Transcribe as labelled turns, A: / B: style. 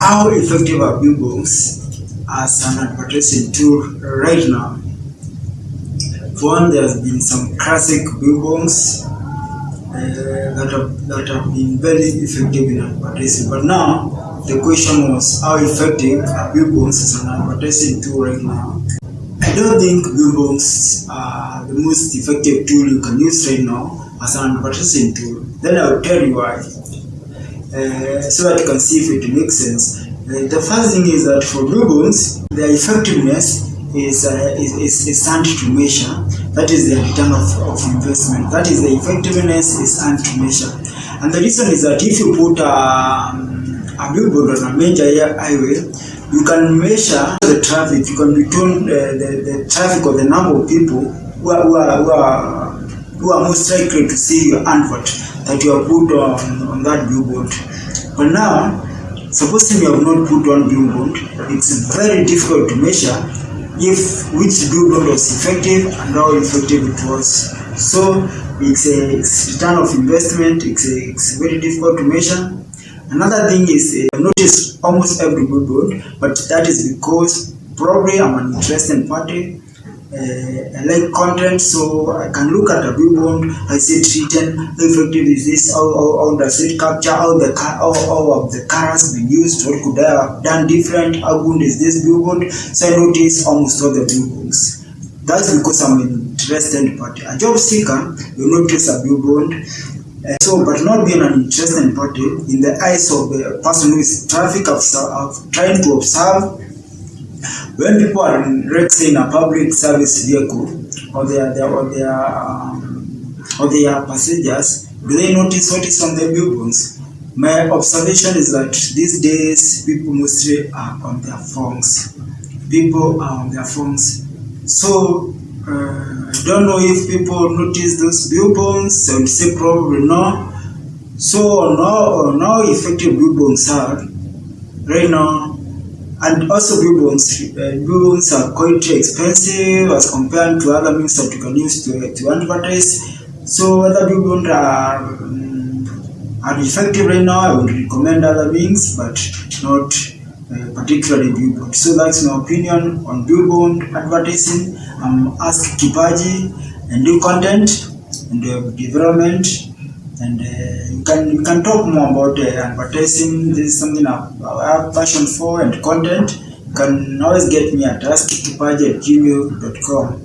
A: How effective are billboards as an advertising tool right now? For one, there has been some classic billboards uh, that have that have been very effective in advertising. But now the question was how effective are billboards as an advertising tool right now? I don't think billboards are the most effective tool you can use right now as an advertising tool. Then I'll tell you why. Uh, so that you can see if it makes sense. Uh, the first thing is that for blue bones, their effectiveness is, uh, is, is, is earned to measure. That is the return of, of investment. That is the effectiveness is earned to measure. And the reason is that if you put a, a billboard on a major highway, you can measure the traffic. You can return uh, the, the traffic or the number of people who are, who are, who are, who are most likely to see your advert that you have put on, on that billboard. But now, supposing you have not put on billboard, it's very difficult to measure if which billboard was effective and how effective it was. So it's a it's return of investment. It's a, it's very difficult to measure. Another thing is uh, noticed almost every billboard, but that is because probably I'm an interested party. Uh, I like content, so I can look at a billboard. I see it written. How effective is this? How, how, how does it capture? How the how, how the colors been used? What could I have done different? How good is this billboard? So I notice almost all the billboards. That's because I'm an interested party. A job seeker will notice a billboard. Uh, so, but not being an interested party in the eyes of the person who is traffic of trying to observe when people are in, let's in a public service vehicle or their, or their um, or their passengers, do they notice what is on the billboards? My observation is that these days people mostly are on their phones. People are on their phones. So uh, I don't know if people notice those billboards. I would say probably no. So now, now effective billboards are right now and also billboards, uh, are quite expensive as compared to other means that you can use to, to advertise. So other billboards are, um, are effective right now. I would recommend other means, but not uh, particularly billboard. So that's my opinion on billboard advertising. I'm Ask Kipaji and do content and uh, development and uh, you can you can talk more about uh, advertising. This is something I, have passion for and content. You can always get me at askkipaji at gmail.com.